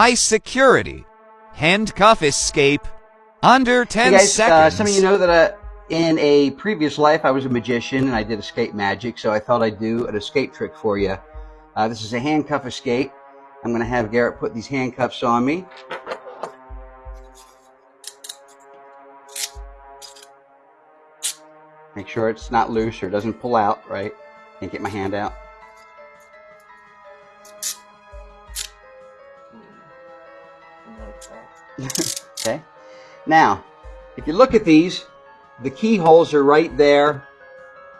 High security. Handcuff escape. Under 10 Hey guys, uh, seconds. some of you know that uh, in a previous life I was a magician and I did escape magic, so I thought I'd do an escape trick for you. Uh, this is a handcuff escape. I'm going to have Garrett put these handcuffs on me. Make sure it's not loose or doesn't pull out, right? Can't get my hand out. okay. Now, if you look at these, the keyholes are right there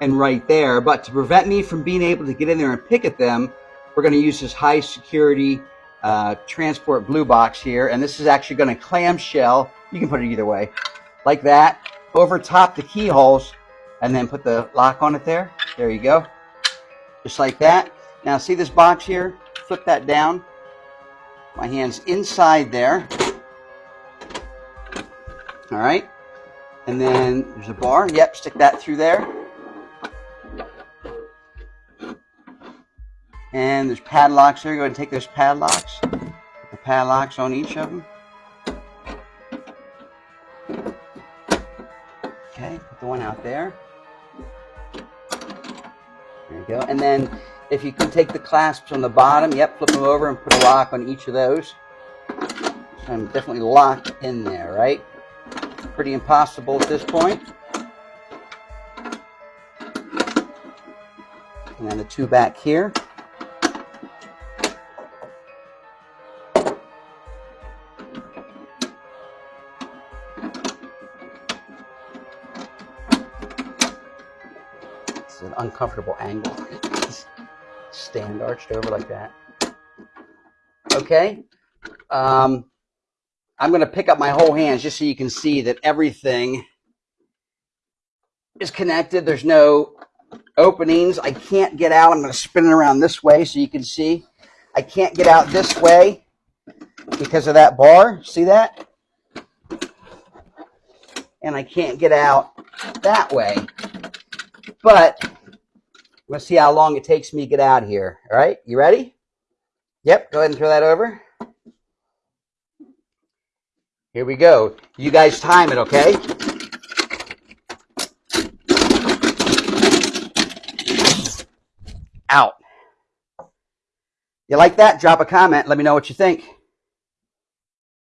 and right there. But to prevent me from being able to get in there and pick at them, we're going to use this high security uh, transport blue box here. And this is actually going to clamshell. You can put it either way. Like that. Over top the keyholes. And then put the lock on it there. There you go. Just like that. Now see this box here? Flip that down. My hand's inside there. All right. And then there's a bar. Yep, stick that through there. And there's padlocks there. Go ahead and take those padlocks. Put the padlocks on each of them. Okay, put the one out there. There you go. And then if you can take the clasps on the bottom, yep, flip them over and put a lock on each of those. I'm definitely locked in there, right? Pretty impossible at this point. And then the two back here. It's an uncomfortable angle. Stand arched over like that. Okay. Um, I'm going to pick up my whole hands just so you can see that everything is connected. There's no openings. I can't get out. I'm going to spin it around this way so you can see. I can't get out this way because of that bar. See that? And I can't get out that way. But let's see how long it takes me to get out of here. All right, you ready? Yep, go ahead and throw that over. Here we go. You guys time it, okay? Out. You like that? Drop a comment. Let me know what you think.